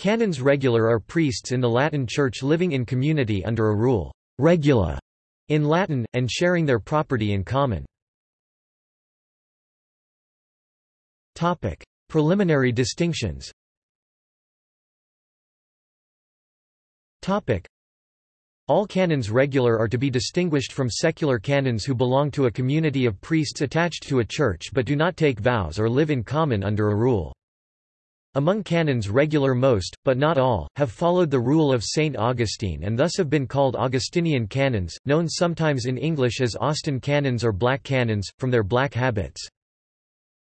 Canons regular are priests in the Latin Church living in community under a rule regula in Latin, and sharing their property in common. Preliminary distinctions all canons regular are to be distinguished from secular canons who belong to a community of priests attached to a church but do not take vows or live in common under a rule. Among canons regular most, but not all, have followed the rule of St. Augustine and thus have been called Augustinian canons, known sometimes in English as Austin canons or black canons, from their black habits.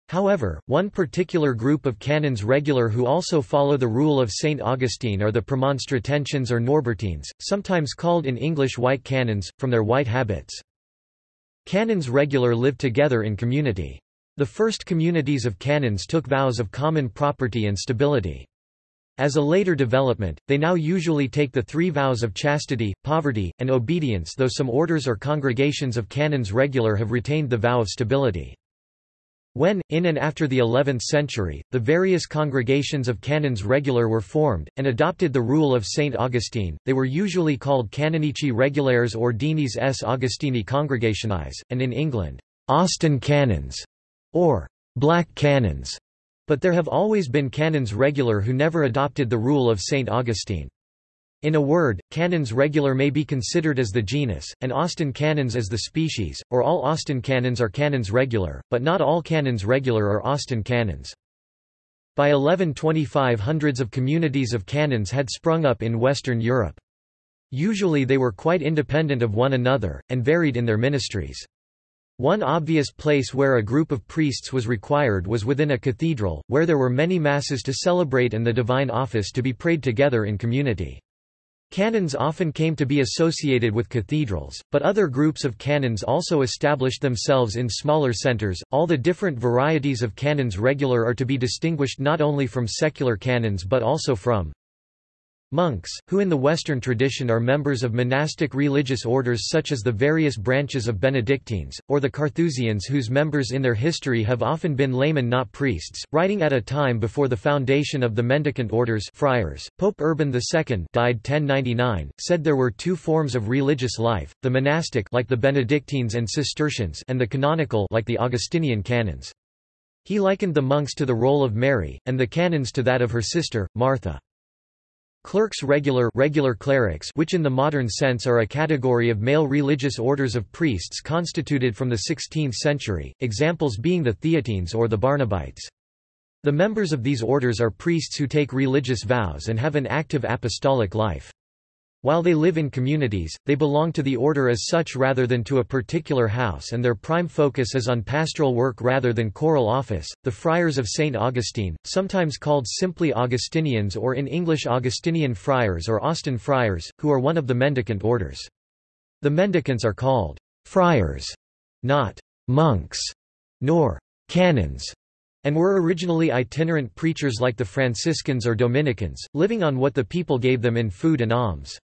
However, one particular group of canons regular who also follow the rule of St. Augustine are the Premonstratensians or Norbertines, sometimes called in English white canons, from their white habits. Canons regular live together in community. The first communities of canons took vows of common property and stability. As a later development, they now usually take the three vows of chastity, poverty, and obedience though some orders or congregations of canons regular have retained the vow of stability. When, in and after the 11th century, the various congregations of canons regular were formed, and adopted the rule of St. Augustine, they were usually called Canonici Regulares Ordinis s Augustini Congregationis, and in England, Austin canons or black canons, but there have always been canons regular who never adopted the rule of St. Augustine. In a word, canons regular may be considered as the genus, and Austin canons as the species, or all Austin canons are canons regular, but not all canons regular are Austin canons. By 1125 hundreds of communities of canons had sprung up in Western Europe. Usually they were quite independent of one another, and varied in their ministries. One obvious place where a group of priests was required was within a cathedral, where there were many masses to celebrate and the divine office to be prayed together in community. Canons often came to be associated with cathedrals, but other groups of canons also established themselves in smaller centers. All the different varieties of canons regular are to be distinguished not only from secular canons but also from Monks, who in the Western tradition are members of monastic religious orders such as the various branches of Benedictines, or the Carthusians whose members in their history have often been laymen not priests, writing at a time before the foundation of the mendicant orders friars. Pope Urban II died 1099, said there were two forms of religious life, the monastic like the Benedictines and Cistercians and the canonical like the Augustinian canons. He likened the monks to the role of Mary, and the canons to that of her sister, Martha. Clerks regular, regular clerics which in the modern sense are a category of male religious orders of priests constituted from the 16th century, examples being the Theatines or the Barnabites. The members of these orders are priests who take religious vows and have an active apostolic life. While they live in communities, they belong to the order as such rather than to a particular house and their prime focus is on pastoral work rather than choral office. The Friars of St. Augustine, sometimes called simply Augustinians or in English Augustinian Friars or Austin Friars, who are one of the mendicant orders. The mendicants are called friars, not monks, nor canons, and were originally itinerant preachers like the Franciscans or Dominicans, living on what the people gave them in food and alms.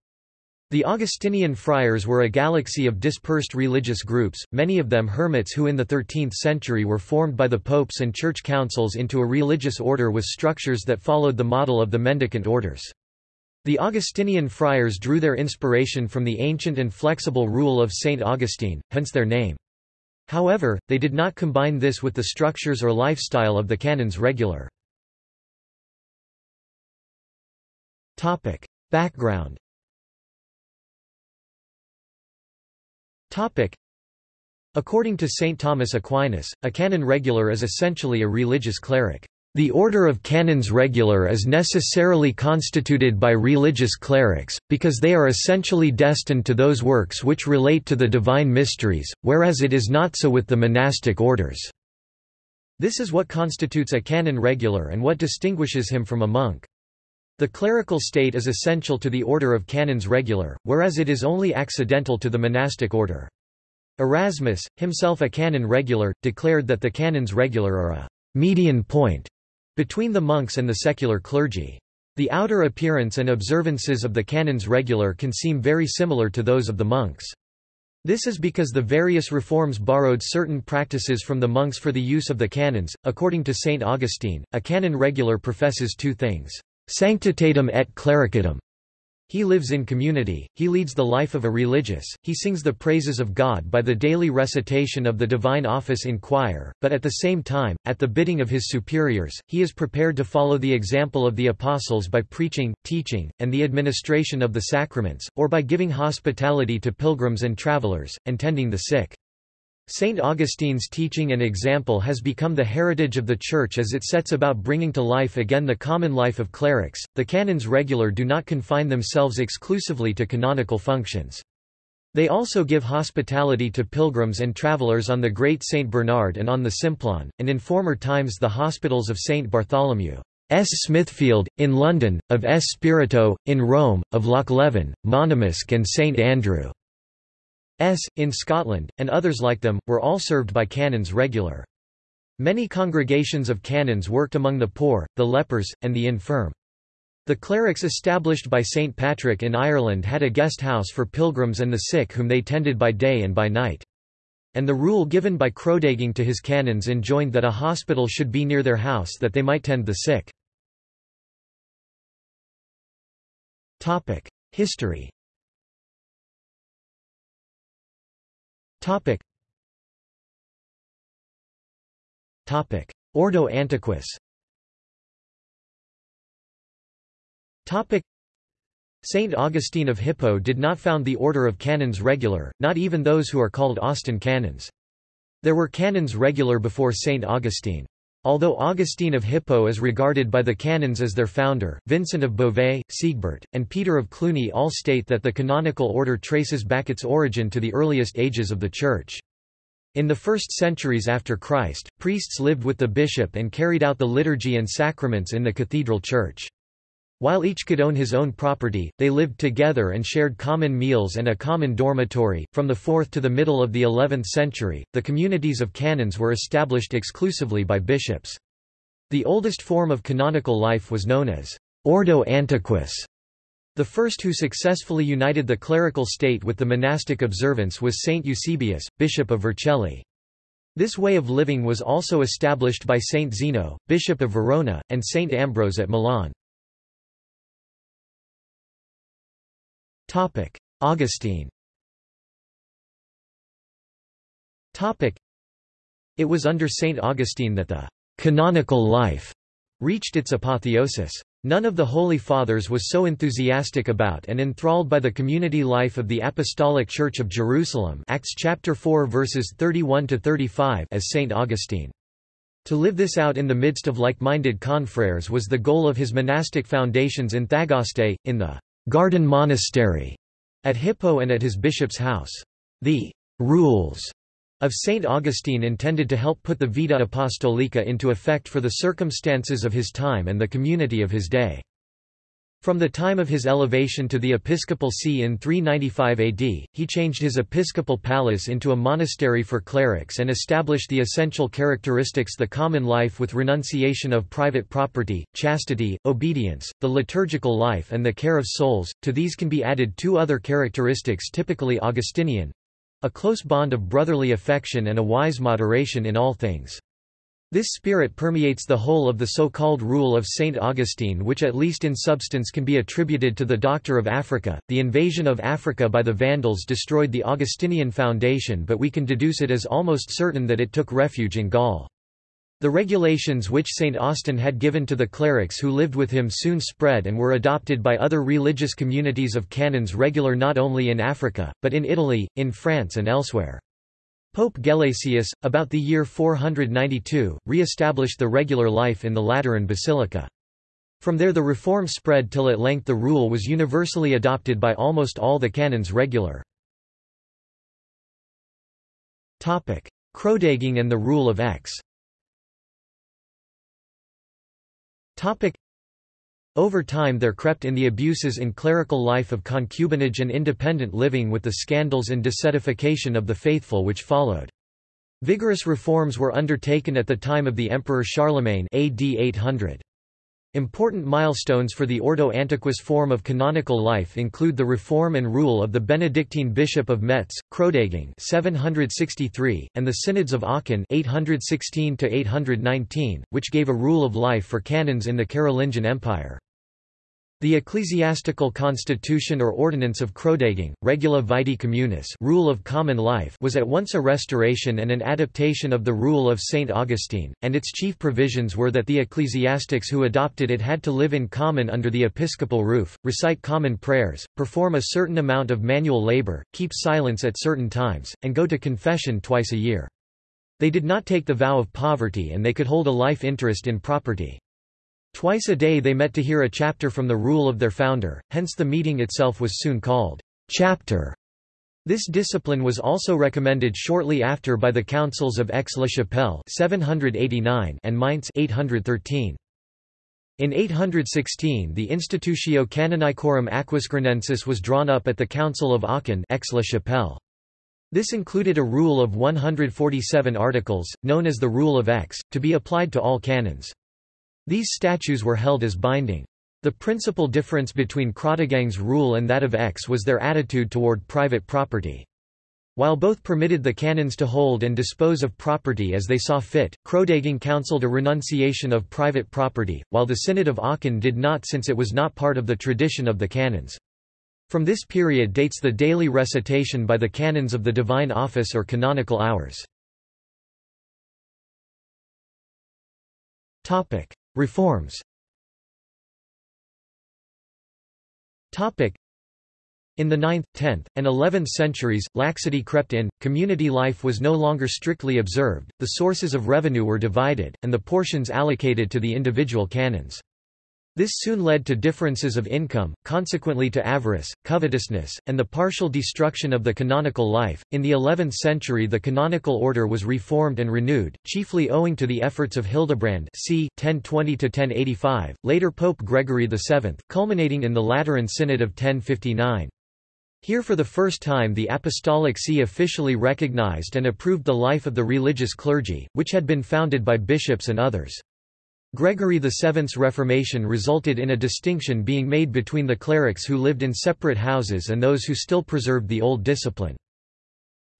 The Augustinian friars were a galaxy of dispersed religious groups, many of them hermits who in the 13th century were formed by the popes and church councils into a religious order with structures that followed the model of the mendicant orders. The Augustinian friars drew their inspiration from the ancient and flexible rule of St. Augustine, hence their name. However, they did not combine this with the structures or lifestyle of the canons regular. Background According to St. Thomas Aquinas, a canon regular is essentially a religious cleric. The order of canons regular is necessarily constituted by religious clerics, because they are essentially destined to those works which relate to the divine mysteries, whereas it is not so with the monastic orders. This is what constitutes a canon regular and what distinguishes him from a monk. The clerical state is essential to the order of canons regular, whereas it is only accidental to the monastic order. Erasmus, himself a canon regular, declared that the canons regular are a median point between the monks and the secular clergy. The outer appearance and observances of the canons regular can seem very similar to those of the monks. This is because the various reforms borrowed certain practices from the monks for the use of the canons. According to St. Augustine, a canon regular professes two things sanctitatem et clericatum. He lives in community, he leads the life of a religious, he sings the praises of God by the daily recitation of the divine office in choir, but at the same time, at the bidding of his superiors, he is prepared to follow the example of the apostles by preaching, teaching, and the administration of the sacraments, or by giving hospitality to pilgrims and travelers, and tending the sick. St. Augustine's teaching and example has become the heritage of the Church as it sets about bringing to life again the common life of clerics. The canons regular do not confine themselves exclusively to canonical functions. They also give hospitality to pilgrims and travelers on the Great St. Bernard and on the Simplon, and in former times the hospitals of St. Bartholomew. S. Smithfield, in London, of S. Spirito, in Rome, of Lochleven, Monymusk and St. Andrew. S. in Scotland, and others like them, were all served by canons regular. Many congregations of canons worked among the poor, the lepers, and the infirm. The clerics established by St. Patrick in Ireland had a guest house for pilgrims and the sick whom they tended by day and by night. And the rule given by Chrodegang to his canons enjoined that a hospital should be near their house that they might tend the sick. History Topic. Topic. Ordo Antiquus Topic. Saint Augustine of Hippo did not found the order of canons regular, not even those who are called Austin canons. There were canons regular before Saint Augustine. Although Augustine of Hippo is regarded by the canons as their founder, Vincent of Beauvais, Siegbert, and Peter of Cluny all state that the canonical order traces back its origin to the earliest ages of the Church. In the first centuries after Christ, priests lived with the bishop and carried out the liturgy and sacraments in the cathedral church. While each could own his own property, they lived together and shared common meals and a common dormitory. From the 4th to the middle of the 11th century, the communities of canons were established exclusively by bishops. The oldest form of canonical life was known as Ordo Antiquus. The first who successfully united the clerical state with the monastic observance was Saint Eusebius, Bishop of Vercelli. This way of living was also established by Saint Zeno, Bishop of Verona, and Saint Ambrose at Milan. Augustine It was under St. Augustine that the canonical life reached its apotheosis. None of the Holy Fathers was so enthusiastic about and enthralled by the community life of the Apostolic Church of Jerusalem Acts chapter 4 verses 31 to 35 as St Augustine. To live this out in the midst of like-minded confreres was the goal of his monastic foundations in Thagaste, in the Garden Monastery at Hippo and at his bishop's house. The rules of St. Augustine intended to help put the Vita Apostolica into effect for the circumstances of his time and the community of his day. From the time of his elevation to the episcopal see in 395 AD, he changed his episcopal palace into a monastery for clerics and established the essential characteristics the common life with renunciation of private property, chastity, obedience, the liturgical life and the care of souls. To these can be added two other characteristics typically Augustinian a close bond of brotherly affection and a wise moderation in all things. This spirit permeates the whole of the so-called rule of Saint Augustine which at least in substance can be attributed to the Doctor of Africa. The invasion of Africa by the Vandals destroyed the Augustinian foundation but we can deduce it as almost certain that it took refuge in Gaul. The regulations which St. Austin had given to the clerics who lived with him soon spread and were adopted by other religious communities of canons regular not only in Africa, but in Italy, in France and elsewhere. Pope Gelasius, about the year 492, re-established the regular life in the Lateran Basilica. From there the reform spread till at length the rule was universally adopted by almost all the canons regular. Chrodegang and the rule of Aix over time there crept in the abuses in clerical life of concubinage and independent living with the scandals and disedification of the faithful which followed. Vigorous reforms were undertaken at the time of the Emperor Charlemagne AD 800. Important milestones for the Ordo Antiquus form of canonical life include the reform and rule of the Benedictine Bishop of Metz, Chrodegang 763, and the Synods of Aachen 816 which gave a rule of life for canons in the Carolingian Empire. The ecclesiastical constitution or ordinance of Chrodegang, Regula Vitae Communis rule of common life was at once a restoration and an adaptation of the rule of St. Augustine, and its chief provisions were that the ecclesiastics who adopted it had to live in common under the episcopal roof, recite common prayers, perform a certain amount of manual labor, keep silence at certain times, and go to confession twice a year. They did not take the vow of poverty and they could hold a life interest in property. Twice a day they met to hear a chapter from the rule of their founder, hence the meeting itself was soon called chapter. This discipline was also recommended shortly after by the councils of Aix-la-Chapelle and Mainz 813. In 816 the Institutio Canonicorum Aquisgranensis was drawn up at the Council of Aachen Aix-la-Chapelle. This included a rule of 147 articles, known as the Rule of Aix, to be applied to all canons. These statutes were held as binding. The principal difference between Chrodegang's rule and that of Aix was their attitude toward private property. While both permitted the canons to hold and dispose of property as they saw fit, Chrodegang counseled a renunciation of private property, while the Synod of Aachen did not since it was not part of the tradition of the canons. From this period dates the daily recitation by the canons of the divine office or canonical hours. Reforms in the 9th, 10th, and 11th centuries, laxity crept in, community life was no longer strictly observed, the sources of revenue were divided, and the portions allocated to the individual canons. This soon led to differences of income, consequently to avarice, covetousness, and the partial destruction of the canonical life. In the 11th century, the canonical order was reformed and renewed, chiefly owing to the efforts of Hildebrand, c. 1020-1085, later Pope Gregory VII, culminating in the Lateran Synod of 1059. Here for the first time the Apostolic See officially recognized and approved the life of the religious clergy, which had been founded by bishops and others. Gregory VII's Reformation resulted in a distinction being made between the clerics who lived in separate houses and those who still preserved the old discipline.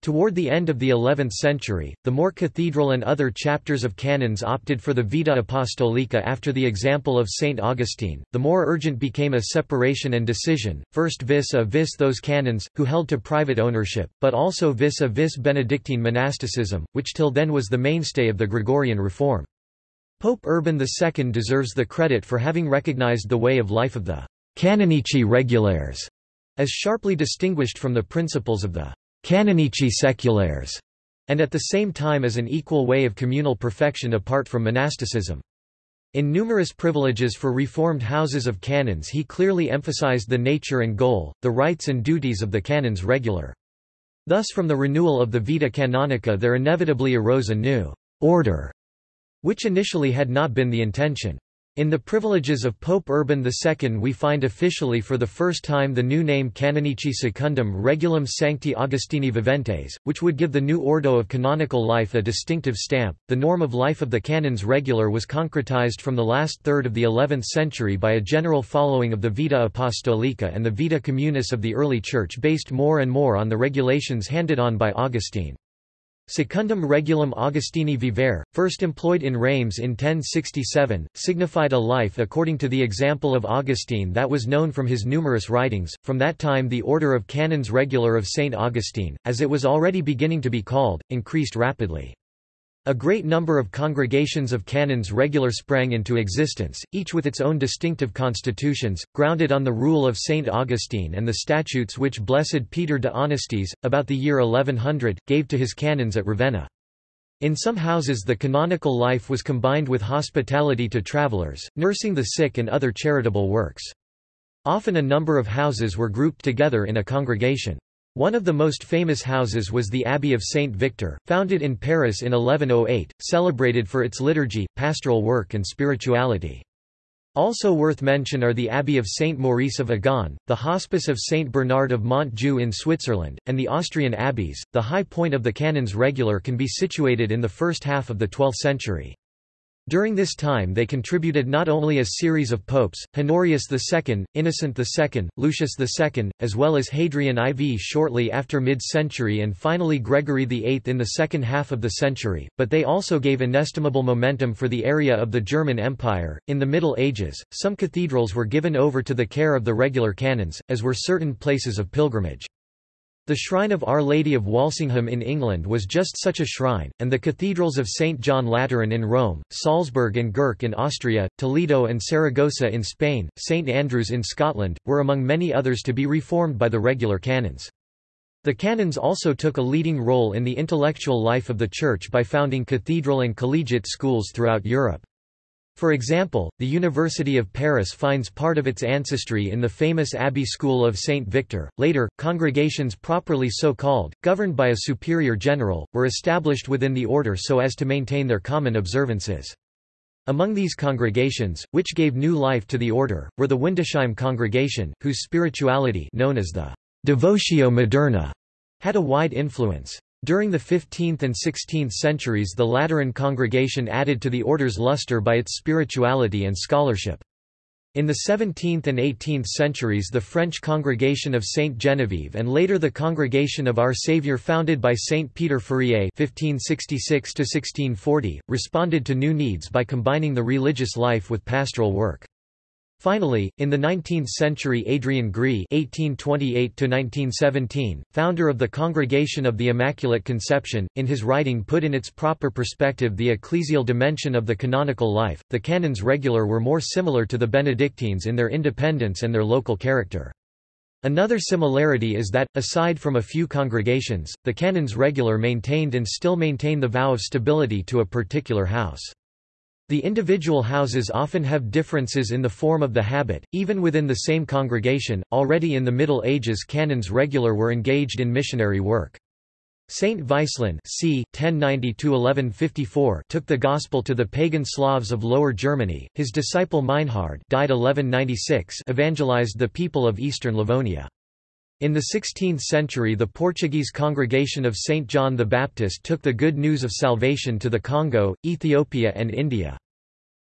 Toward the end of the 11th century, the more cathedral and other chapters of canons opted for the Vita Apostolica after the example of St. Augustine. The more urgent became a separation and decision, first vis a vis those canons, who held to private ownership, but also vis a vis Benedictine monasticism, which till then was the mainstay of the Gregorian reform. Pope Urban II deserves the credit for having recognized the way of life of the canonici regulares as sharply distinguished from the principles of the canonici seculares, and at the same time as an equal way of communal perfection apart from monasticism. In numerous privileges for reformed houses of canons he clearly emphasized the nature and goal, the rights and duties of the canons regular. Thus from the renewal of the Vita Canonica there inevitably arose a new order which initially had not been the intention. In the privileges of Pope Urban II we find officially for the first time the new name Canonici Secundum Regulum Sancti Augustini Viventes, which would give the new ordo of canonical life a distinctive stamp. The norm of life of the canons regular was concretized from the last third of the 11th century by a general following of the Vita Apostolica and the Vita Communis of the early Church based more and more on the regulations handed on by Augustine. Secundum regulum Augustini vivere, first employed in Reims in 1067, signified a life according to the example of Augustine that was known from his numerous writings. From that time, the order of canons regular of St. Augustine, as it was already beginning to be called, increased rapidly. A great number of congregations of canons regular sprang into existence, each with its own distinctive constitutions, grounded on the rule of Saint Augustine and the statutes which Blessed Peter de Honestis, about the year 1100, gave to his canons at Ravenna. In some houses the canonical life was combined with hospitality to travelers, nursing the sick and other charitable works. Often a number of houses were grouped together in a congregation. One of the most famous houses was the Abbey of Saint Victor, founded in Paris in 1108, celebrated for its liturgy, pastoral work and spirituality. Also worth mention are the Abbey of Saint Maurice of Agaune, the Hospice of Saint Bernard of Montjoux in Switzerland, and the Austrian abbeys. The high point of the canons regular can be situated in the first half of the 12th century. During this time they contributed not only a series of popes, Honorius II, Innocent II, Lucius II, as well as Hadrian IV shortly after mid-century and finally Gregory VIII in the second half of the century, but they also gave inestimable momentum for the area of the German Empire. In the Middle Ages, some cathedrals were given over to the care of the regular canons, as were certain places of pilgrimage. The Shrine of Our Lady of Walsingham in England was just such a shrine, and the cathedrals of St. John Lateran in Rome, Salzburg and Gurk in Austria, Toledo and Saragossa in Spain, St. Andrews in Scotland, were among many others to be reformed by the regular canons. The canons also took a leading role in the intellectual life of the Church by founding cathedral and collegiate schools throughout Europe. For example, the University of Paris finds part of its ancestry in the famous Abbey School of Saint Victor. Later, congregations properly so called, governed by a superior general, were established within the order so as to maintain their common observances. Among these congregations, which gave new life to the order, were the Windesheim congregation, whose spirituality known as the Devotio Moderna had a wide influence. During the 15th and 16th centuries the Lateran congregation added to the order's luster by its spirituality and scholarship. In the 17th and 18th centuries the French Congregation of Saint Genevieve and later the Congregation of Our Saviour founded by Saint Peter Fourier (1566–1640) responded to new needs by combining the religious life with pastoral work. Finally, in the 19th century Adrian Gréa (1828–1917), founder of the Congregation of the Immaculate Conception, in his writing put in its proper perspective the ecclesial dimension of the canonical life. The canons regular were more similar to the Benedictines in their independence and their local character. Another similarity is that, aside from a few congregations, the canons regular maintained and still maintain the vow of stability to a particular house. The individual houses often have differences in the form of the habit, even within the same congregation. Already in the Middle Ages, canons regular were engaged in missionary work. Saint Vicelin c. 1090 took the gospel to the pagan Slavs of Lower Germany. His disciple Meinhard died 1196 evangelized the people of eastern Livonia. In the 16th century the Portuguese congregation of St. John the Baptist took the good news of salvation to the Congo, Ethiopia and India.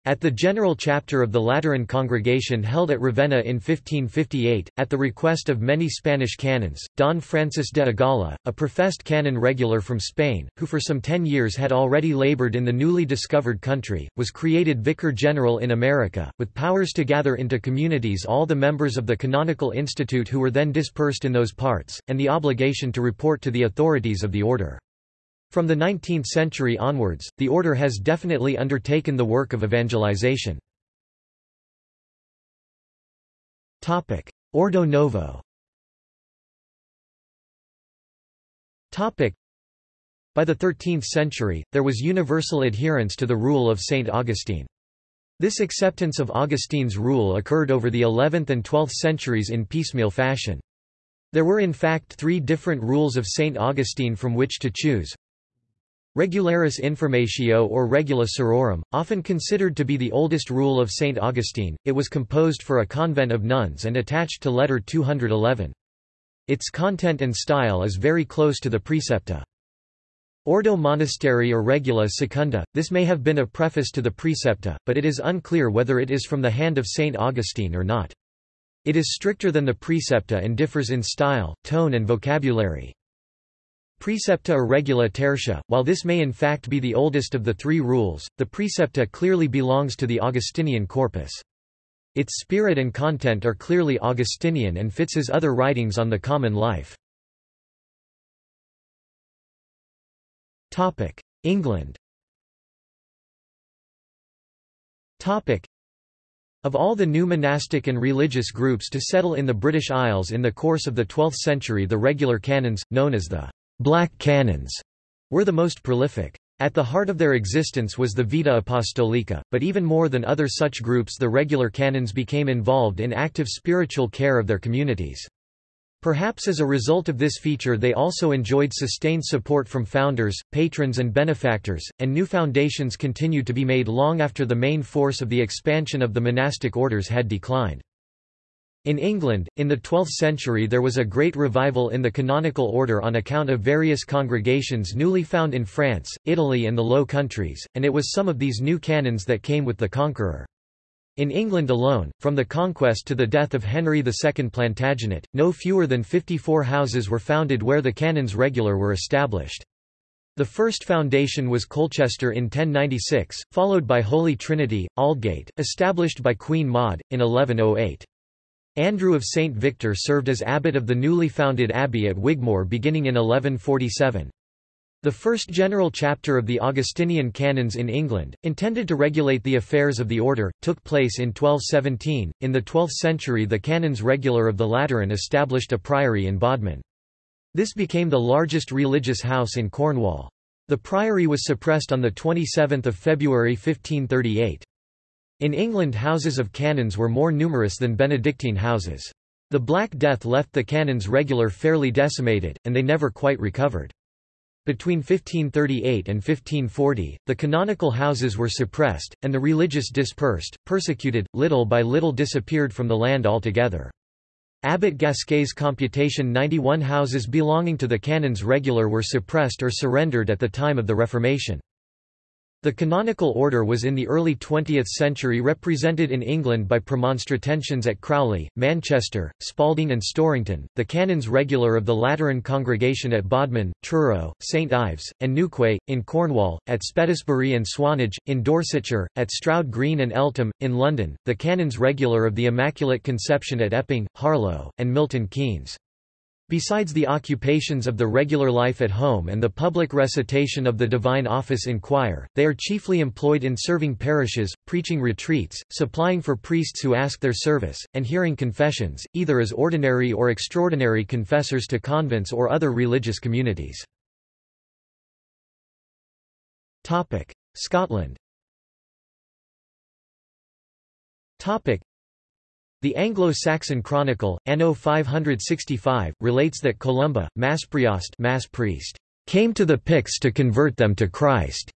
At the General Chapter of the Lateran Congregation held at Ravenna in 1558, at the request of many Spanish canons, Don Francis de Agala, a professed canon regular from Spain, who for some ten years had already labored in the newly discovered country, was created Vicar General in America, with powers to gather into communities all the members of the Canonical Institute who were then dispersed in those parts, and the obligation to report to the authorities of the order. From the 19th century onwards, the order has definitely undertaken the work of evangelization. Ordo Novo By the 13th century, there was universal adherence to the rule of St. Augustine. This acceptance of Augustine's rule occurred over the 11th and 12th centuries in piecemeal fashion. There were in fact three different rules of St. Augustine from which to choose. Regularis Informatio or Regula Sororum, often considered to be the oldest rule of St. Augustine, it was composed for a convent of nuns and attached to Letter 211. Its content and style is very close to the Precepta. Ordo Monasteri or Regula Secunda, this may have been a preface to the Precepta, but it is unclear whether it is from the hand of St. Augustine or not. It is stricter than the Precepta and differs in style, tone and vocabulary. Precepta or regula tertia, while this may in fact be the oldest of the three rules, the precepta clearly belongs to the Augustinian corpus. Its spirit and content are clearly Augustinian and fits his other writings on the common life. England of all the new monastic and religious groups to settle in the British Isles in the course of the 12th century the regular canons, known as the Black Canons were the most prolific. At the heart of their existence was the Vita Apostolica, but even more than other such groups the regular canons became involved in active spiritual care of their communities. Perhaps as a result of this feature they also enjoyed sustained support from founders, patrons and benefactors, and new foundations continued to be made long after the main force of the expansion of the monastic orders had declined. In England, in the 12th century there was a great revival in the canonical order on account of various congregations newly found in France, Italy and the Low Countries, and it was some of these new canons that came with the Conqueror. In England alone, from the conquest to the death of Henry II Plantagenet, no fewer than 54 houses were founded where the canons regular were established. The first foundation was Colchester in 1096, followed by Holy Trinity, Aldgate, established by Queen Maud, in 1108. Andrew of St. Victor served as abbot of the newly founded abbey at Wigmore beginning in 1147. The first general chapter of the Augustinian canons in England, intended to regulate the affairs of the order, took place in 1217. In the 12th century, the canons regular of the Lateran established a priory in Bodmin. This became the largest religious house in Cornwall. The priory was suppressed on 27 February 1538. In England houses of canons were more numerous than Benedictine houses. The Black Death left the canons regular fairly decimated, and they never quite recovered. Between 1538 and 1540, the canonical houses were suppressed, and the religious dispersed, persecuted, little by little disappeared from the land altogether. Abbot Gasquet's computation 91 houses belonging to the canons regular were suppressed or surrendered at the time of the Reformation. The canonical order was in the early 20th century represented in England by Premonstratensians at Crowley, Manchester, Spalding and Storrington, the canons regular of the Lateran congregation at Bodmin, Truro, St Ives, and Newquay, in Cornwall, at Spetisbury and Swanage, in Dorsetshire, at Stroud Green and Eltham, in London, the canons regular of the Immaculate Conception at Epping, Harlow, and Milton Keynes. Besides the occupations of the regular life at home and the public recitation of the divine office in choir, they are chiefly employed in serving parishes, preaching retreats, supplying for priests who ask their service, and hearing confessions, either as ordinary or extraordinary confessors to convents or other religious communities. Scotland the Anglo-Saxon Chronicle, Anno 565, relates that Columba, Maspriost mass priest, came to the Picts to convert them to Christ.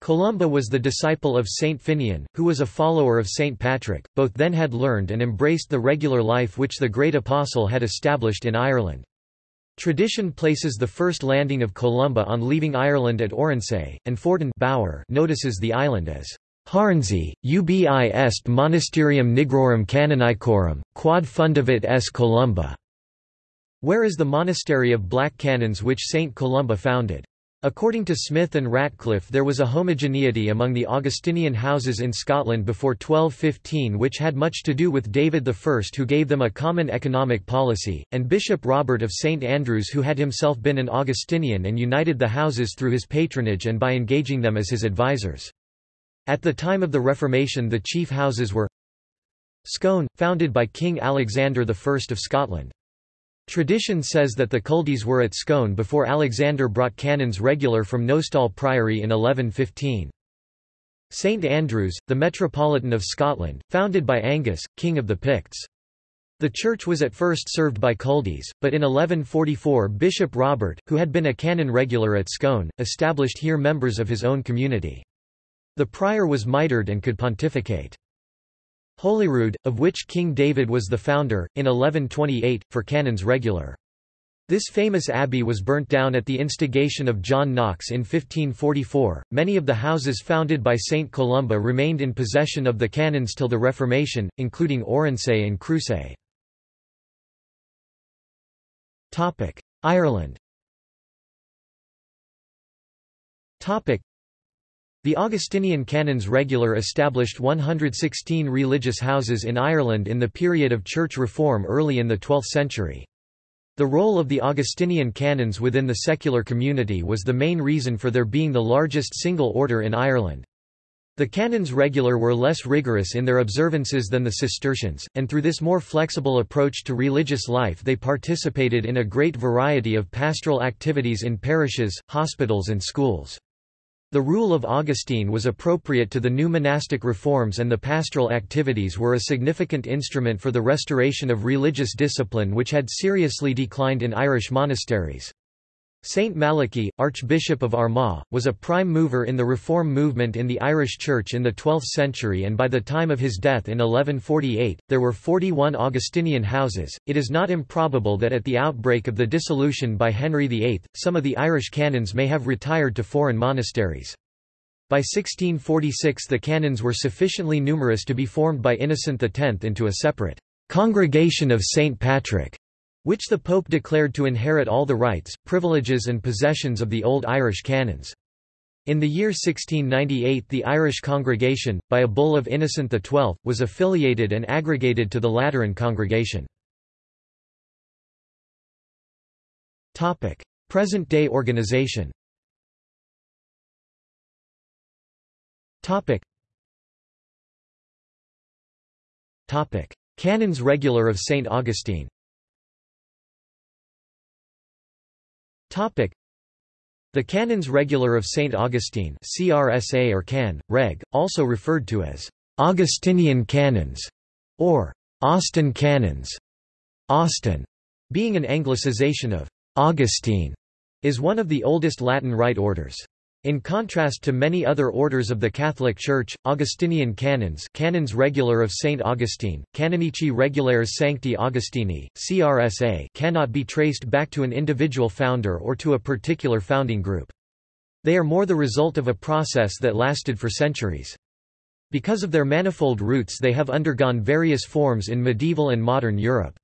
Columba was the disciple of Saint Finian, who was a follower of Saint Patrick. Both then had learned and embraced the regular life which the great apostle had established in Ireland. Tradition places the first landing of Columba on leaving Ireland at Oronsay, and Fordun Bower notices the island as Harnsey, ubi est monasterium nigrorum canonicorum, quod fundavit s Columba. Where is the monastery of black canons which Saint Columba founded? According to Smith and Ratcliffe there was a homogeneity among the Augustinian houses in Scotland before 1215 which had much to do with David I who gave them a common economic policy, and Bishop Robert of St Andrews who had himself been an Augustinian and united the houses through his patronage and by engaging them as his advisers. At the time of the Reformation the chief houses were Scone, founded by King Alexander I of Scotland. Tradition says that the Culdees were at Scone before Alexander brought canons regular from Nostell Priory in 1115. St Andrews, the Metropolitan of Scotland, founded by Angus, King of the Picts. The church was at first served by Culdees, but in 1144 Bishop Robert, who had been a canon regular at Scone, established here members of his own community. The prior was mitred and could pontificate. Holyrood, of which King David was the founder, in 1128, for canons regular. This famous abbey was burnt down at the instigation of John Knox in 1544. Many of the houses founded by St. Columba remained in possession of the canons till the Reformation, including Oronsay and Cruces. Ireland the Augustinian canons regular established 116 religious houses in Ireland in the period of church reform early in the 12th century. The role of the Augustinian canons within the secular community was the main reason for their being the largest single order in Ireland. The canons regular were less rigorous in their observances than the Cistercians, and through this more flexible approach to religious life they participated in a great variety of pastoral activities in parishes, hospitals and schools. The rule of Augustine was appropriate to the new monastic reforms and the pastoral activities were a significant instrument for the restoration of religious discipline which had seriously declined in Irish monasteries. Saint Malachy, Archbishop of Armagh, was a prime mover in the Reform movement in the Irish Church in the 12th century and by the time of his death in 1148, there were 41 Augustinian houses. It is not improbable that at the outbreak of the dissolution by Henry VIII, some of the Irish canons may have retired to foreign monasteries. By 1646 the canons were sufficiently numerous to be formed by Innocent X into a separate Congregation of St. Patrick which the Pope declared to inherit all the rights, privileges and possessions of the Old Irish canons. In the year 1698 the Irish congregation, by a bull of Innocent XII, was affiliated and aggregated to the Lateran congregation. Present-day organization Canons Regular of St. Augustine The Canons Regular of St. Augustine CRSA or Can, Reg, also referred to as Augustinian Canons or Austin Canons, Austin, being an anglicization of Augustine, is one of the oldest Latin Rite orders. In contrast to many other orders of the Catholic Church, Augustinian canons canons regular of St. Augustine, Canonici Regulares Sancti Augustini, CRSA cannot be traced back to an individual founder or to a particular founding group. They are more the result of a process that lasted for centuries. Because of their manifold roots they have undergone various forms in medieval and modern Europe.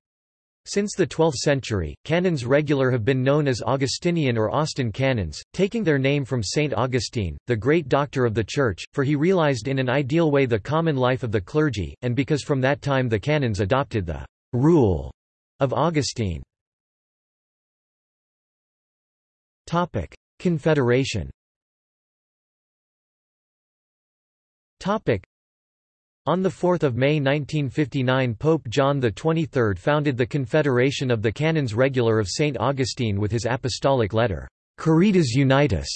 Since the 12th century, canons regular have been known as Augustinian or Austin canons, taking their name from Saint Augustine, the great doctor of the Church, for he realized in an ideal way the common life of the clergy, and because from that time the canons adopted the rule of Augustine. Confederation on 4 May 1959 Pope John XXIII founded the Confederation of the Canons Regular of St. Augustine with his apostolic letter, Caritas Unitas,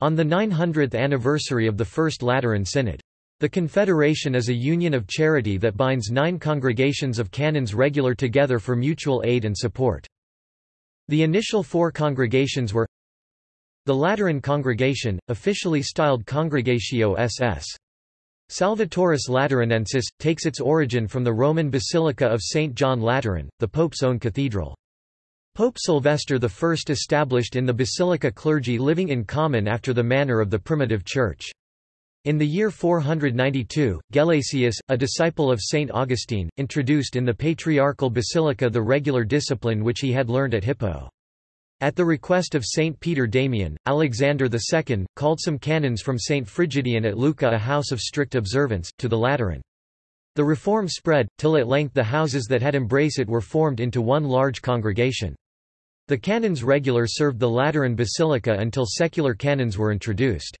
on the 900th anniversary of the First Lateran Synod. The Confederation is a union of charity that binds nine congregations of canons regular together for mutual aid and support. The initial four congregations were the Lateran Congregation, officially styled Congregatio SS. Salvatoris Lateranensis, takes its origin from the Roman Basilica of St. John Lateran, the Pope's own cathedral. Pope Sylvester I established in the basilica clergy living in common after the manner of the primitive church. In the year 492, Gelasius, a disciple of St. Augustine, introduced in the patriarchal basilica the regular discipline which he had learned at Hippo. At the request of Saint Peter Damian, Alexander II, called some canons from Saint Frigidian at Lucca a house of strict observance, to the Lateran. The reform spread, till at length the houses that had embraced it were formed into one large congregation. The canons regular served the Lateran basilica until secular canons were introduced.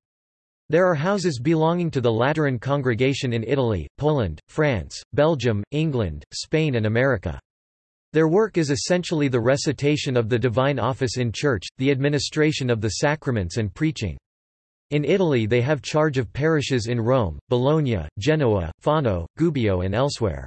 There are houses belonging to the Lateran congregation in Italy, Poland, France, Belgium, England, Spain and America. Their work is essentially the recitation of the divine office in church, the administration of the sacraments and preaching. In Italy they have charge of parishes in Rome, Bologna, Genoa, Fano, Gubbio and elsewhere.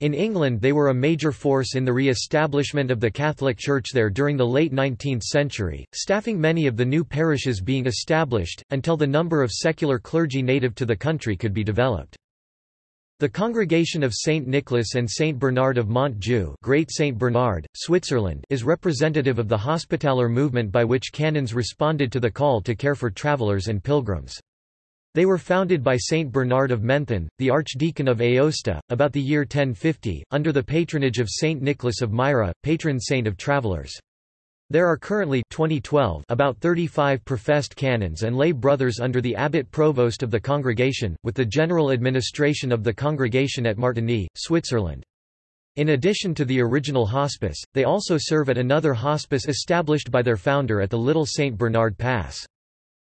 In England they were a major force in the re-establishment of the Catholic Church there during the late 19th century, staffing many of the new parishes being established, until the number of secular clergy native to the country could be developed. The Congregation of Saint Nicholas and Saint Bernard of Montjoux Great Saint Bernard, Switzerland is representative of the Hospitaller movement by which canons responded to the call to care for travelers and pilgrims. They were founded by Saint Bernard of Menthon, the Archdeacon of Aosta, about the year 1050, under the patronage of Saint Nicholas of Myra, patron saint of travelers. There are currently 2012 about 35 professed canons and lay brothers under the abbot provost of the congregation, with the general administration of the congregation at Martigny, Switzerland. In addition to the original hospice, they also serve at another hospice established by their founder at the Little St. Bernard Pass.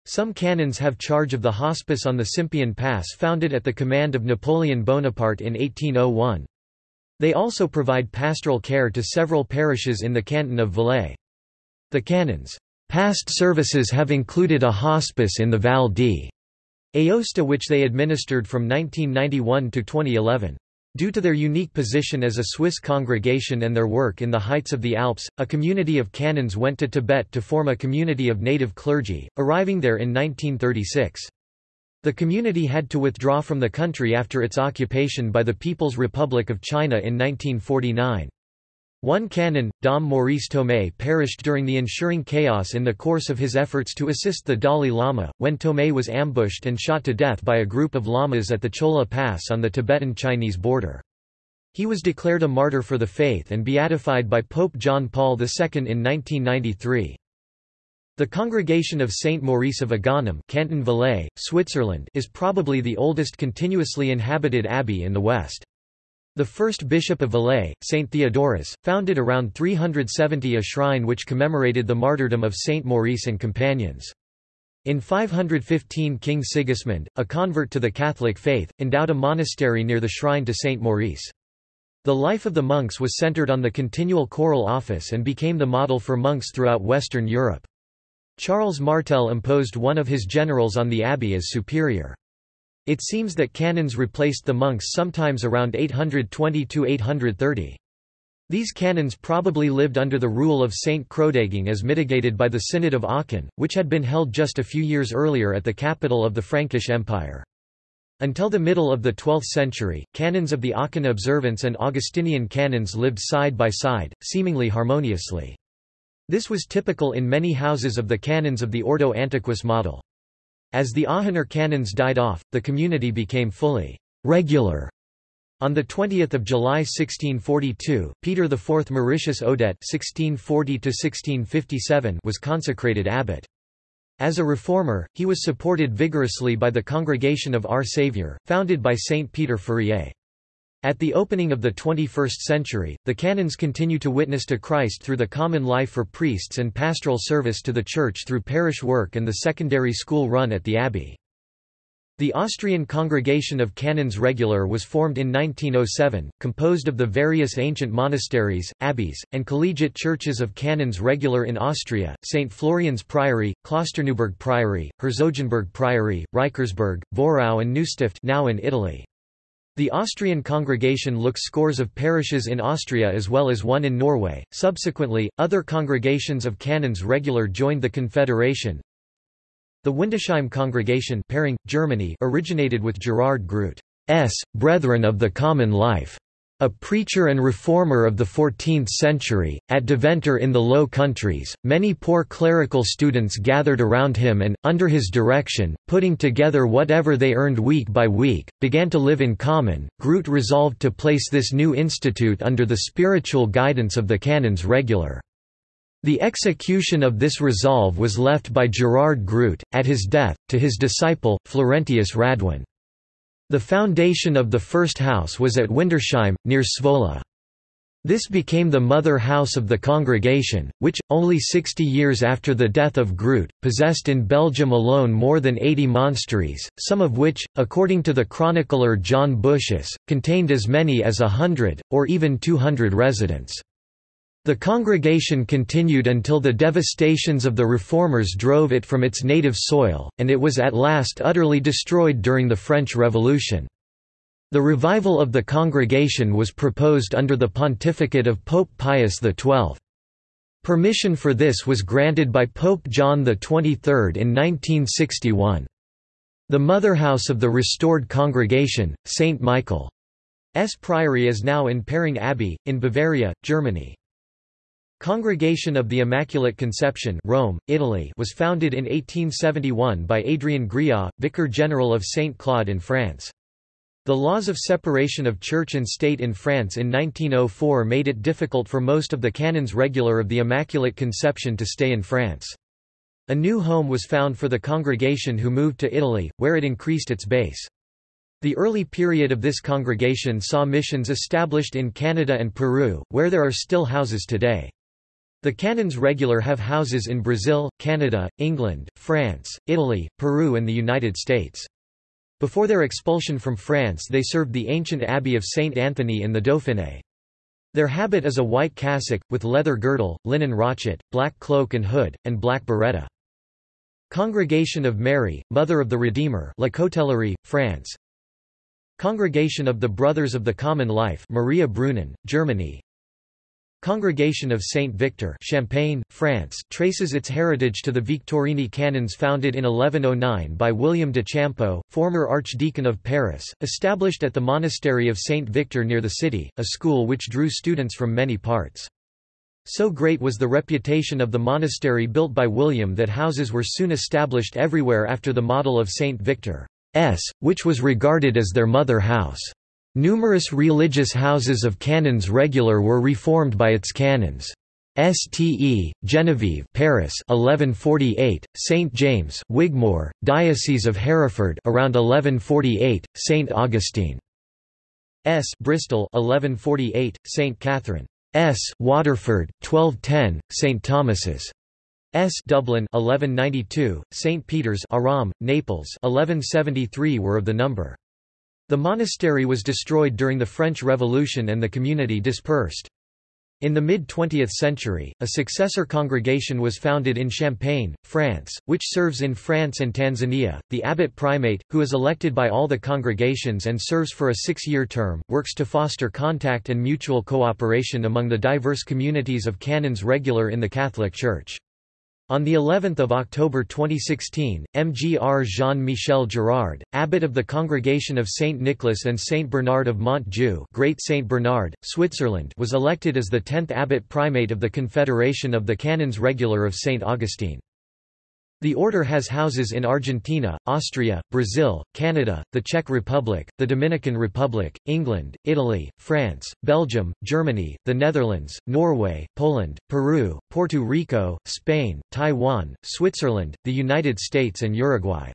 Some canons have charge of the hospice on the Simplon Pass founded at the command of Napoleon Bonaparte in 1801. They also provide pastoral care to several parishes in the canton of Valais. The canons' past services have included a hospice in the Val d'Aosta which they administered from 1991 to 2011. Due to their unique position as a Swiss congregation and their work in the heights of the Alps, a community of canons went to Tibet to form a community of native clergy, arriving there in 1936. The community had to withdraw from the country after its occupation by the People's Republic of China in 1949. One canon, Dom Maurice Tornay perished during the ensuing chaos in the course of his efforts to assist the Dalai Lama, when Tornay was ambushed and shot to death by a group of lamas at the Chola Pass on the Tibetan-Chinese border. He was declared a martyr for the faith and beatified by Pope John Paul II in 1993. The Congregation of Saint Maurice of Agaunum Canton Valais, Switzerland is probably the oldest continuously inhabited abbey in the West. The first bishop of Valais, Saint Theodorus, founded around 370 a shrine which commemorated the martyrdom of Saint Maurice and companions. In 515 King Sigismund, a convert to the Catholic faith, endowed a monastery near the shrine to Saint Maurice. The life of the monks was centered on the continual choral office and became the model for monks throughout Western Europe. Charles Martel imposed one of his generals on the abbey as superior. It seems that canons replaced the monks sometimes around 820–830. These canons probably lived under the rule of Saint Chrodegang as mitigated by the Synod of Aachen, which had been held just a few years earlier at the capital of the Frankish Empire. Until the middle of the 12th century, canons of the Aachen observance and Augustinian canons lived side by side, seemingly harmoniously. This was typical in many houses of the canons of the Ordo Antiquus model. As the Aachener canons died off, the community became fully regular. On 20 July 1642, Peter IV Mauritius Odet (1640–1657) was consecrated abbot. As a reformer, he was supported vigorously by the Congregation of Our Saviour, founded by Saint Peter Fourier. At the opening of the 21st century, the canons continue to witness to Christ through the common life for priests and pastoral service to the Church through parish work and the secondary school run at the abbey. The Austrian Congregation of Canons Regular was formed in 1907, composed of the various ancient monasteries, abbeys, and collegiate churches of Canons Regular in Austria, St. Florian's Priory, Klosterneuburg Priory, Herzogenburg Priory, Reichersberg, Vorau and Neustift now in Italy. The Austrian congregation looks scores of parishes in Austria as well as one in Norway. Subsequently, other congregations of canons regular joined the confederation. The Windesheim congregation Paring, Germany originated with Gerard Groot's Brethren of the Common Life. A preacher and reformer of the 14th century, at Deventer in the Low Countries, many poor clerical students gathered around him and, under his direction, putting together whatever they earned week by week, began to live in common. Groot resolved to place this new institute under the spiritual guidance of the canons regular. The execution of this resolve was left by Gerard Groot, at his death, to his disciple, Florentius Radewyns. The foundation of the first house was at Windesheim, near Zwolle. This became the mother house of the congregation, which, only 60 years after the death of Groot, possessed in Belgium alone more than 80 monasteries, some of which, according to the chronicler John Buschius, contained as many as a hundred, or even 200 residents. The congregation continued until the devastations of the reformers drove it from its native soil, and it was at last utterly destroyed during the French Revolution. The revival of the congregation was proposed under the pontificate of Pope Pius XII. Permission for this was granted by Pope John XXIII in 1961. The motherhouse of the restored congregation, St. Michael's Priory is now in Paring Abbey, in Bavaria, Germany. Congregation of the Immaculate Conception Rome, Italy was founded in 1871 by Adrian Gréa, Vicar General of Saint Claude in France. The laws of separation of church and state in France in 1904 made it difficult for most of the canons regular of the Immaculate Conception to stay in France. A new home was found for the congregation who moved to Italy, where it increased its base. The early period of this congregation saw missions established in Canada and Peru, where there are still houses today. The canons regular have houses in Brazil, Canada, England, France, Italy, Peru and the United States. Before their expulsion from France they served the ancient abbey of Saint Anthony in the Dauphiné. Their habit is a white cassock, with leather girdle, linen rochet, black cloak and hood, and black biretta. Congregation of Mary, Mother of the Redeemer La Cotellerie, France Congregation of the Brothers of the Common Life Maria Brunnen, Germany Congregation of Saint Victor Champagne, France traces its heritage to the Victorini canons founded in 1109 by William de Champeaux, former Archdeacon of Paris, established at the monastery of Saint Victor near the city, a school which drew students from many parts. So great was the reputation of the monastery built by William that houses were soon established everywhere after the model of Saint Victor's, which was regarded as their mother house. Numerous religious houses of canons regular were reformed by its canons. Ste. Genevieve Paris 1148, St James Wigmore, Diocese of Hereford around 1148, St Augustine S Bristol 1148, St Catherine S Waterford 1210, St Thomas's S Dublin 1192, St Peter's Aram, Naples 1173 were of the number. The monastery was destroyed during the French Revolution and the community dispersed. In the mid-20th century, a successor congregation was founded in Champagne, France, which serves in France and Tanzania. The abbot primate, who is elected by all the congregations and serves for a six-year term, works to foster contact and mutual cooperation among the diverse communities of canons regular in the Catholic Church. On the 11th of October 2016, Mgr Jean-Michel Girard, abbot of the Congregation of Saint Nicholas and Saint Bernard of Montjoux, Great Saint Bernard, Switzerland, was elected as the 10th abbot primate of the Confederation of the Canons Regular of Saint Augustine. The order has houses in Argentina, Austria, Brazil, Canada, the Czech Republic, the Dominican Republic, England, Italy, France, Belgium, Germany, the Netherlands, Norway, Poland, Peru, Puerto Rico, Spain, Taiwan, Switzerland, the United States and Uruguay.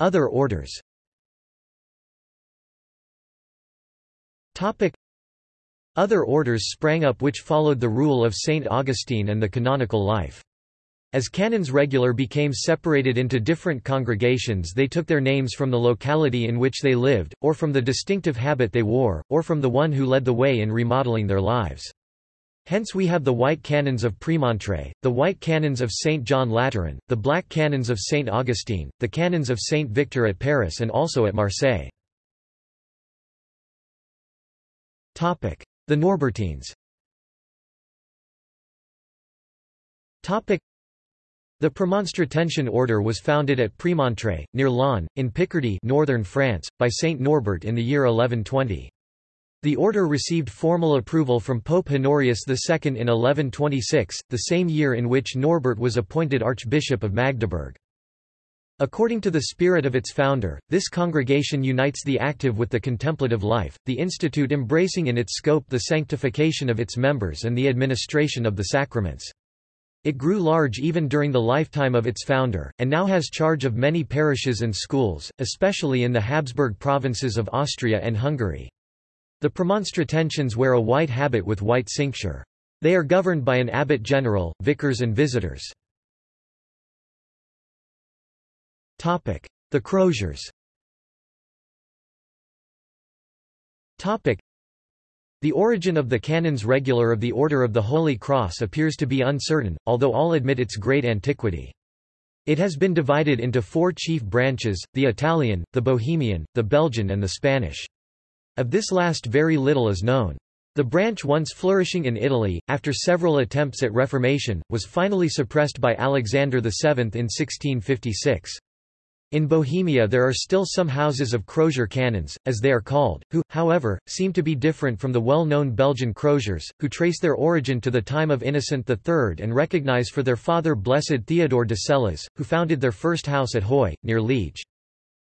Other orders other orders sprang up which followed the rule of Saint Augustine and the canonical life. As canons regular became separated into different congregations they took their names from the locality in which they lived, or from the distinctive habit they wore, or from the one who led the way in remodeling their lives. Hence we have the white canons of Prémontré, the white canons of St. John Lateran, the black canons of St. Augustine, the canons of St. Victor at Paris and also at Marseille. The Norbertines the Premonstratensian order was founded at Prémontré, near Laon, in Picardy northern France, by Saint Norbert in the year 1120. The order received formal approval from Pope Honorius II in 1126, the same year in which Norbert was appointed Archbishop of Magdeburg. According to the spirit of its founder, this congregation unites the active with the contemplative life, the institute embracing in its scope the sanctification of its members and the administration of the sacraments. It grew large even during the lifetime of its founder, and now has charge of many parishes and schools, especially in the Habsburg provinces of Austria and Hungary. The Premonstratensians wear a white habit with white cincture. They are governed by an abbot general, vicars and visitors. The Croziers the origin of the canons regular of the Order of the Holy Cross appears to be uncertain, although all admit its great antiquity. It has been divided into four chief branches, the Italian, the Bohemian, the Belgian and the Spanish. Of this last very little is known. The branch once flourishing in Italy, after several attempts at reformation, was finally suppressed by Alexander VII in 1656. In Bohemia there are still some houses of crozier canons, as they are called, who, however, seem to be different from the well-known Belgian croziers, who trace their origin to the time of Innocent III and recognize for their father Blessed Theodore de Celles, who founded their first house at Huy, near Liege.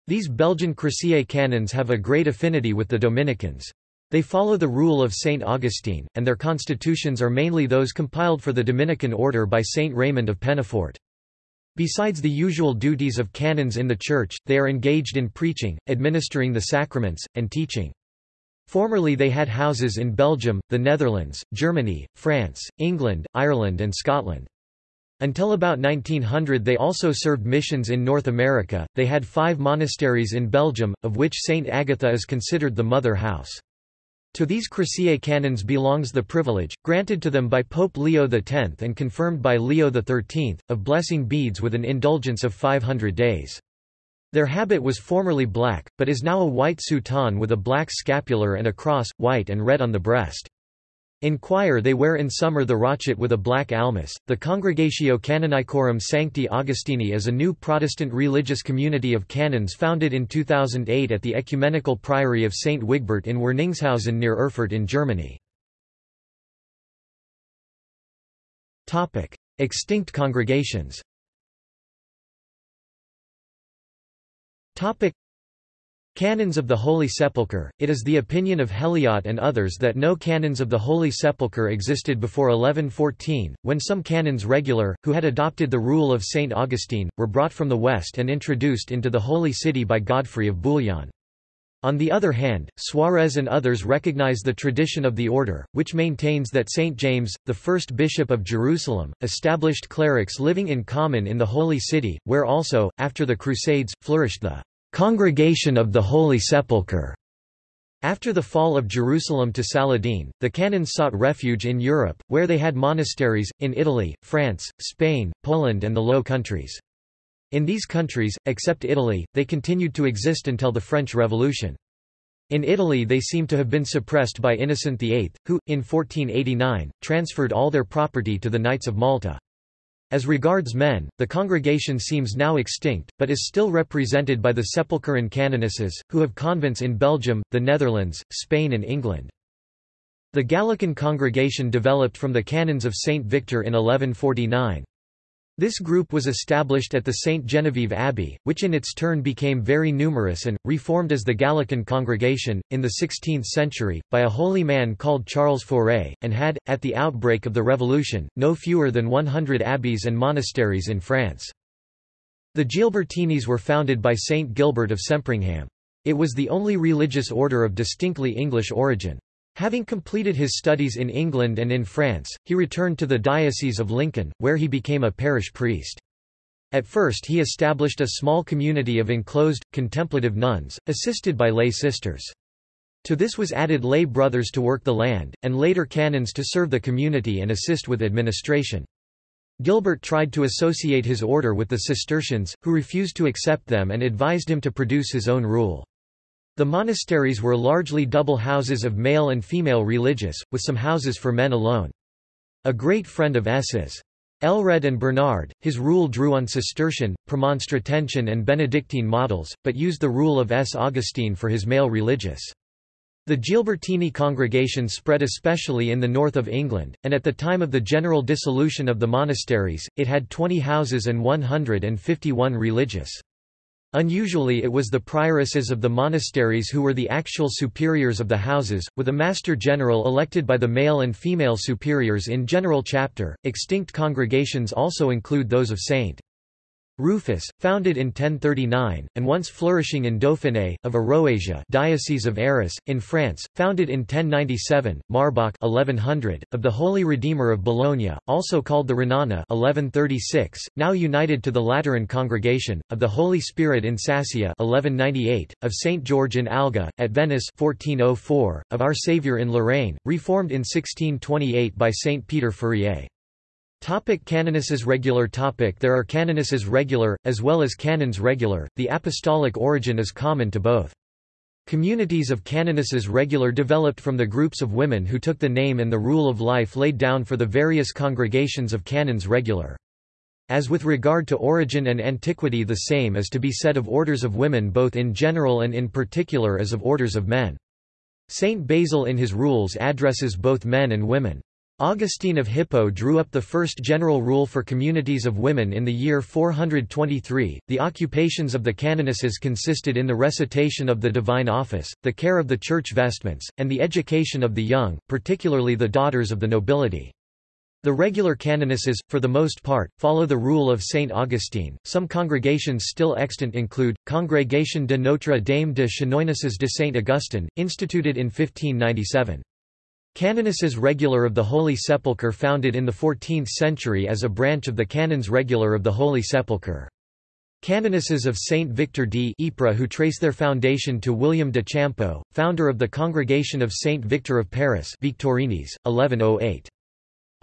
These Belgian Crozier canons have a great affinity with the Dominicans. They follow the rule of Saint Augustine, and their constitutions are mainly those compiled for the Dominican order by Saint Raymond of Pennafort. Besides the usual duties of canons in the Church, they are engaged in preaching, administering the sacraments, and teaching. Formerly they had houses in Belgium, the Netherlands, Germany, France, England, Ireland and Scotland. Until about 1900 they also served missions in North America. They had five monasteries in Belgium, of which St. Agatha is considered the mother house. To these Crozier canons belongs the privilege, granted to them by Pope Leo X and confirmed by Leo XIII, of blessing beads with an indulgence of 500 days. Their habit was formerly black, but is now a white soutane with a black scapular and a cross, white and red on the breast. In choir they wear in summer the rochet with a black almuce. The Congregatio Canonicorum Sancti Augustini is a new Protestant religious community of canons founded in 2008 at the Ecumenical Priory of St. Wigbert in Werningshausen near Erfurt in Germany. Extinct congregations Canons of the Holy Sepulchre It is the opinion of Helyot and others that no canons of the Holy Sepulchre existed before 1114, when some canons regular, who had adopted the rule of St. Augustine, were brought from the west and introduced into the Holy City by Godfrey of Bouillon. On the other hand, Suarez and others recognize the tradition of the order, which maintains that St. James, the first bishop of Jerusalem, established clerics living in common in the Holy City, where also, after the Crusades, flourished the Congregation of the Holy Sepulchre. After the fall of Jerusalem to Saladin, the canons sought refuge in Europe, where they had monasteries, in Italy, France, Spain, Poland and the Low Countries. In these countries, except Italy, they continued to exist until the French Revolution. In Italy they seem to have been suppressed by Innocent VIII, who, in 1489, transferred all their property to the Knights of Malta. As regards men, the congregation seems now extinct, but is still represented by the Sepulchrine canonesses, who have convents in Belgium, the Netherlands, Spain and England. The Gallican congregation developed from the canons of Saint Victor in 1149. This group was established at the St. Genevieve Abbey, which in its turn became very numerous and, reformed as the Gallican congregation, in the 16th century, by a holy man called Charles Faure, and had, at the outbreak of the Revolution, no fewer than 100 abbeys and monasteries in France. The Gilbertines were founded by Saint Gilbert of Sempringham. It was the only religious order of distinctly English origin. Having completed his studies in England and in France, he returned to the Diocese of Lincoln, where he became a parish priest. At first he established a small community of enclosed, contemplative nuns, assisted by lay sisters. To this was added lay brothers to work the land, and later canons to serve the community and assist with administration. Gilbert tried to associate his order with the Cistercians, who refused to accept them and advised him to produce his own rule. The monasteries were largely double houses of male and female religious, with some houses for men alone. A great friend of S's. Aelred and Bernard, his rule drew on Cistercian, Premonstratensian and Benedictine models, but used the rule of S. Augustine for his male religious. The Gilbertini congregation spread especially in the north of England, and at the time of the general dissolution of the monasteries, it had 20 houses and 151 religious. Unusually it was the prioresses of the monasteries who were the actual superiors of the houses, with a master general elected by the male and female superiors in general chapter. Extinct congregations also include those of St. Rufus, founded in 1039, and once flourishing in Dauphiné, of Aroasia Diocese of Arras, in France, founded in 1097, Marbach 1100, of the Holy Redeemer of Bologna, also called the Renana 1136, now united to the Lateran Congregation, of the Holy Spirit in Sassia 1198, of St. George in Alga, at Venice 1404, of Our Saviour in Lorraine, reformed in 1628 by St. Peter Fourier. Topic canonesses regular topic There are canonesses regular, as well as canons regular, the apostolic origin is common to both. Communities of canonesses regular developed from the groups of women who took the name and the rule of life laid down for the various congregations of canons regular. As with regard to origin and antiquity the same is to be said of orders of women both in general and in particular as of orders of men. Saint Basil in his rules addresses both men and women. Augustine of Hippo drew up the first general rule for communities of women in the year 423. The occupations of the canonesses consisted in the recitation of the divine office, the care of the church vestments, and the education of the young, particularly the daughters of the nobility. The regular canonesses, for the most part, follow the rule of Saint Augustine. Some congregations still extant include Congregation de Notre Dame de Chanoinesses de Saint Augustin, instituted in 1597. Canonesses regular of the Holy Sepulchre founded in the 14th century as a branch of the Canons regular of the Holy Sepulchre. Canonesses of Saint Victor d Ypres who trace their foundation to William de Champeaux, founder of the Congregation of Saint Victor of Paris Victorines, 1108.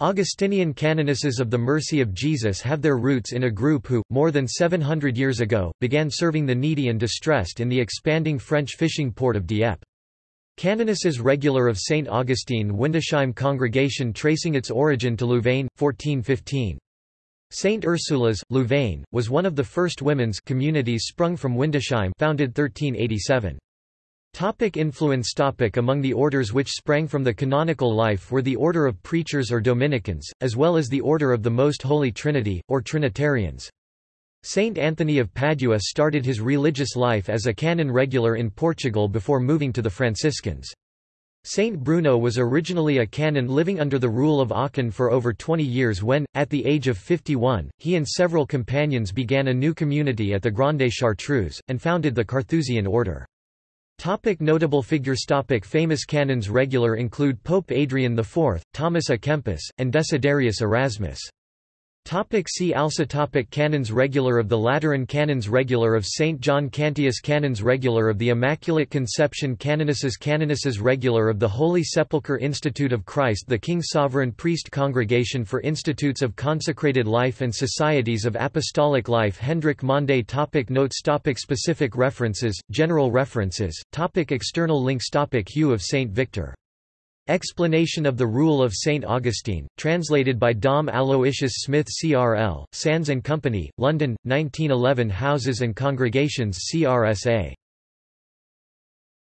Augustinian canonesses of the Mercy of Jesus have their roots in a group who, more than 700 years ago, began serving the needy and distressed in the expanding French fishing port of Dieppe. Canonesses regular of St. Augustine Windesheim congregation tracing its origin to Louvain, 1415. St. Ursula's, Louvain, was one of the first women's communities sprung from Windesheim founded 1387. Topic influence topic Among the orders which sprang from the canonical life were the Order of Preachers or Dominicans, as well as the Order of the Most Holy Trinity, or Trinitarians. Saint Anthony of Padua started his religious life as a canon regular in Portugal before moving to the Franciscans. Saint Bruno was originally a canon living under the rule of Aachen for over 20 years when, at the age of 51, he and several companions began a new community at the Grande Chartreuse, and founded the Carthusian order. Topic notable figures Topic Famous canons regular include Pope Adrian IV, Thomas à Kempis, and Desiderius Erasmus. Topic see also topic Canons Regular of the Lateran Canons Regular of St. John Cantius Canons Regular of the Immaculate Conception Canonesses Canonesses Regular of the Holy Sepulchre Institute of Christ the King Sovereign Priest Congregation for Institutes of Consecrated Life and Societies of Apostolic Life Hendrik Mande topic Notes topic Specific references, General references, topic External links topic Hugh of St. Victor Explanation of the Rule of St. Augustine, translated by Dom Aloysius Smith CRL, Sands and Company, London, 1911 Houses and Congregations CRSA.